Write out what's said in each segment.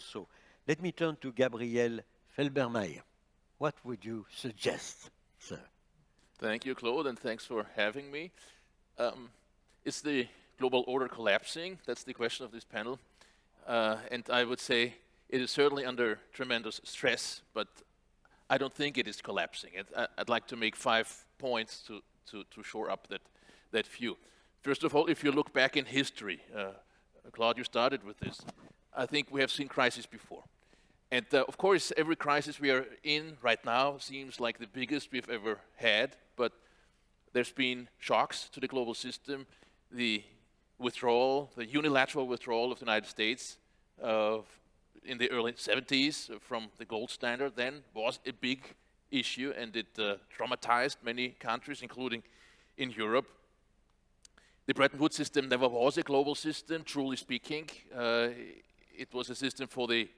also. Let me turn to Gabriel Felbermayr. What would you suggest, sir? Thank you, Claude, and thanks for having me. Um, is the global order collapsing? That's the question of this panel. Uh, and I would say it is certainly under tremendous stress, but I don't think it is collapsing. I, would like to make five points to, to, to shore up that, that view. First of all, if you look back in history, uh, Claude, you started with this. I think we have seen crises before. And uh, of course, every crisis we are in right now seems like the biggest we've ever had, but there's been shocks to the global system, the withdrawal, the unilateral withdrawal of the United States in the early 70s from the gold standard then was a big issue and it uh, traumatized many countries, including in Europe. The Bretton Woods system never was a global system, truly speaking. Uh, it was a system for the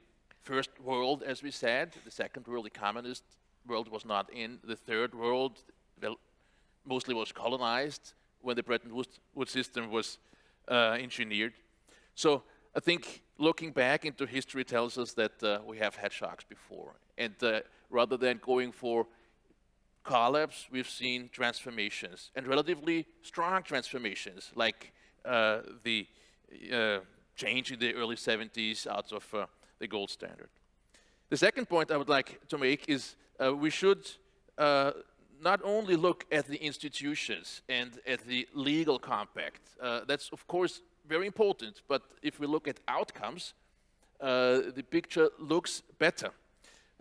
first world, as we said. The second world, the communist world, was not in. The third world, well, mostly was colonized when the Bretton Woods system was uh, engineered. So I think looking back into history tells us that uh, we have had shocks before. And uh, rather than going for collapse, we've seen transformations, and relatively strong transformations, like uh, the uh, change in the early 70s out of uh, the gold standard. The second point I would like to make is uh, we should not only look at the institutions and at the legal compact, uh, that's of course very important, but if we look at outcomes, uh, the picture looks better.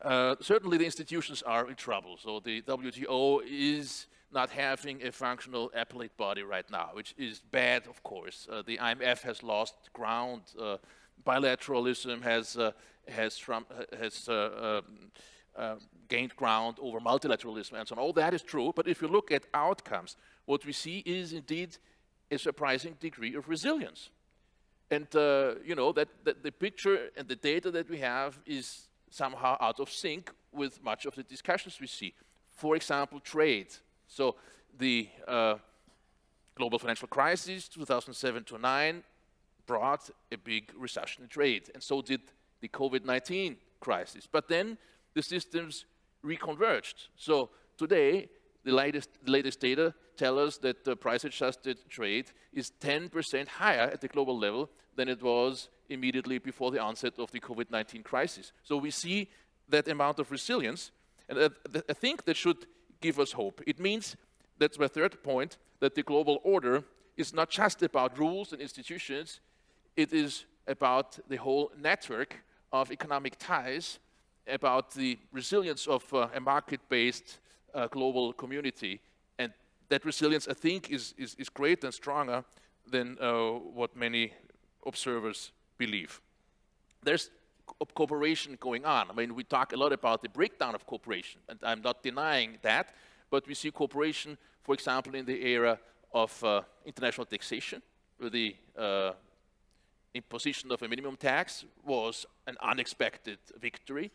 Uh, certainly the institutions are in trouble, so the WTO is not having a functional appellate body right now, which is bad, of course. Uh, the IMF has lost ground. Uh, bilateralism has, uh, has, has um, uh, gained ground over multilateralism and so on. All that is true, but if you look at outcomes, what we see is indeed a surprising degree of resilience. And, uh, you know, that, that, the picture and the data that we have is somehow out of sync with much of the discussions we see. For example, trade. So the uh, global financial crisis, 2007 to 9, brought a big recession in trade, and so did the COVID-19 crisis. But then the systems reconverged. So today, the latest, latest data tell us that the price-adjusted trade is 10% higher at the global level than it was immediately before the onset of the COVID-19 crisis. So we see that amount of resilience, and I think that should give us hope. It means, that's my third point, that the global order is not just about rules and institutions, it is about the whole network of economic ties about the resilience of uh, a market-based uh, global community. And that resilience, I think, is, is, is greater and stronger than uh, what many observers believe. There's co cooperation going on. I mean, we talk a lot about the breakdown of cooperation, and I'm not denying that, but we see cooperation, for example, in the area of uh, international taxation, where the uh, imposition of a minimum tax was an unexpected victory.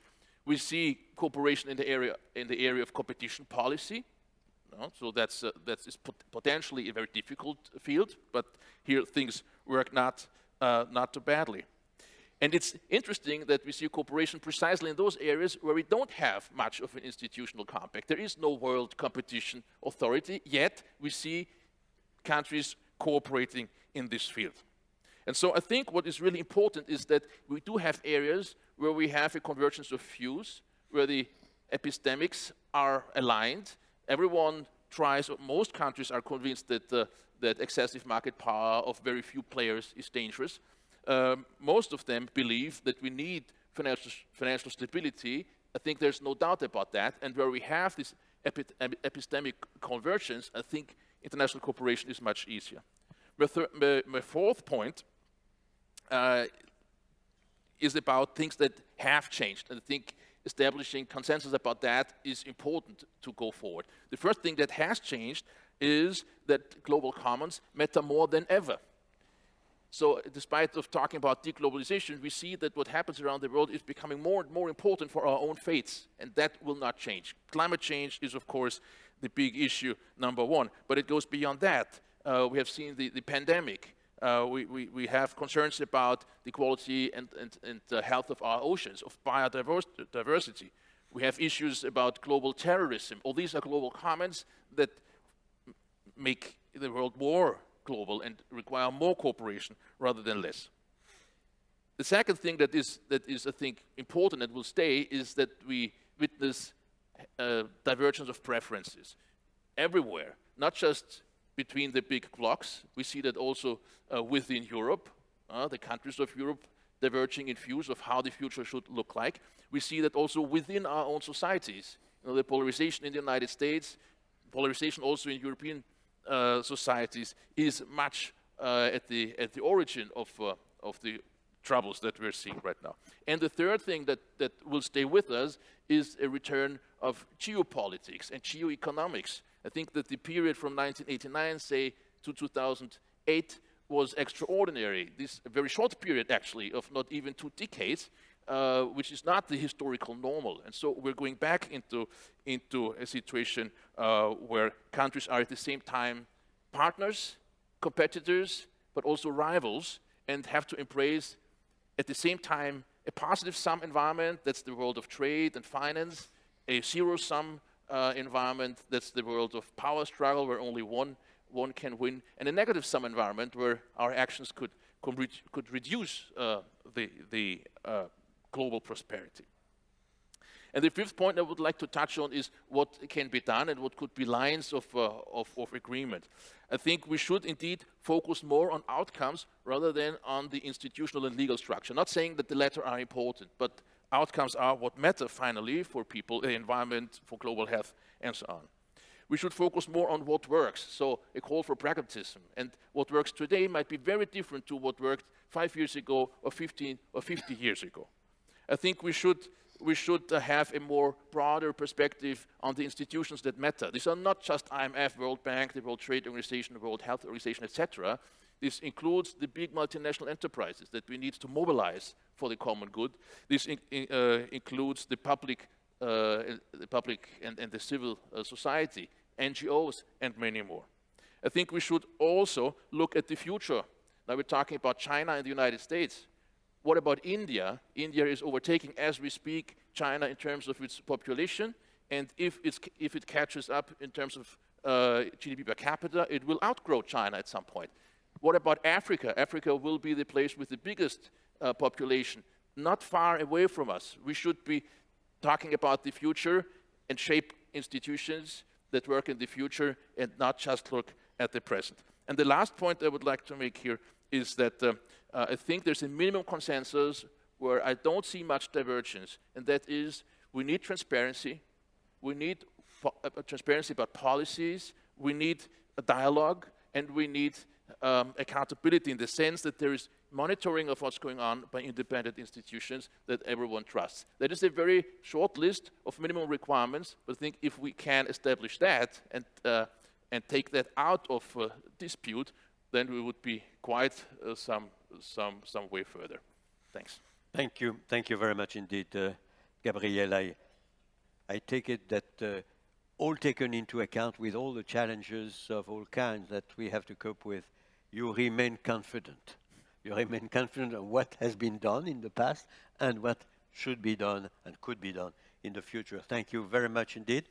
We see cooperation in the area, in the area of competition policy. No? So that's, uh, that's pot potentially a very difficult field, but here things work not, uh, not too badly. And it's interesting that we see cooperation precisely in those areas where we don't have much of an institutional compact. There is no world competition authority, yet we see countries cooperating in this field. And so I think what is really important is that we do have areas where we have a convergence of views, where the epistemics are aligned. Everyone tries, or most countries are convinced that, uh, that excessive market power of very few players is dangerous. Um, most of them believe that we need financial, financial stability. I think there's no doubt about that. And where we have this epi epistemic convergence, I think international cooperation is much easier. My, my, my fourth point uh, is about things that have changed. And I think establishing consensus about that is important to go forward. The first thing that has changed is that global commons matter more than ever. So despite of talking about deglobalization, we see that what happens around the world is becoming more and more important for our own fates, and that will not change. Climate change is, of course, the big issue, number one, but it goes beyond that. Uh, we have seen the, the pandemic, Uh, we, we, we have concerns about the quality and, and, and the health of our oceans, of biodiversity. We have issues about global terrorism. All these are global commons that make the world more global and require more cooperation rather than less. The second thing that is, that is I think, important and will stay is that we witness uh, divergence of preferences everywhere, not just between the big blocks. We see that also uh, within Europe, uh, the countries of Europe diverging in views of how the future should look like. We see that also within our own societies. You know, the polarization in the United States, polarization also in European societies is much uh, at, the, at the origin of, uh, of the troubles that we're seeing right now. And the third thing that, that will stay with us is a return of geopolitics and geoeconomics. I think that the period from 1989, say, to 2008 was extraordinary. This very short period, actually, of not even two decades, uh, which is not the historical normal. And so we're going back into, into a situation uh, where countries are at the same time partners, competitors, but also rivals, and have to embrace at the same time a positive sum environment, that's the world of trade and finance, a zero sum uh, environment, that's the world of power struggle where only one, one can win, and a negative sum environment where our actions could, could, could reduce uh, the, the uh, global prosperity. And the fifth point I would like to touch on is what can be done and what could be lines of, uh, of, of, agreement. I think we should indeed focus more on outcomes rather than on the institutional and legal structure. Not saying that the latter are important, but outcomes are what matter finally for people, the environment, for global health, and so on. We should focus more on what works, so a call for pragmatism. And what works today might be very different to what worked five years ago, or 15, or 50 years ago. I think we should, we should uh, have a more broader perspective on the institutions that matter. These are not just IMF, World Bank, the World Trade Organization, the World Health Organization, etc. This includes the big multinational enterprises that we need to mobilize for the common good. This in, in, uh, includes the public, uh, the public and, and the civil uh, society, NGOs, and many more. I think we should also look at the future. Now we're talking about China and the United States. What about India? India is overtaking, as we speak, China in terms of its population. And if, if it catches up in terms of uh, GDP per capita, it will outgrow China at some point. What about Africa? Africa will be the place with the biggest uh, population, not far away from us. We should be talking about the future and shape institutions that work in the future and not just look at the present. And the last point I would like to make here is that uh, uh, I think there's a minimum consensus where I don't see much divergence, and that is we need transparency, we need uh, transparency about policies, we need a dialogue, and we need um, accountability in the sense that there is monitoring of what's going on by independent institutions that everyone trusts. That is a very short list of minimum requirements, but I think if we can establish that and, uh, and take that out of uh, dispute, then we would be quite uh, some, some, some way further. Thanks. Thank you. Thank you very much indeed, uh, Gabriel. I, I take it that uh, all taken into account with all the challenges of all kinds that we have to cope with, you remain confident. You remain confident of what has been done in the past and what should be done and could be done in the future. Thank you very much indeed.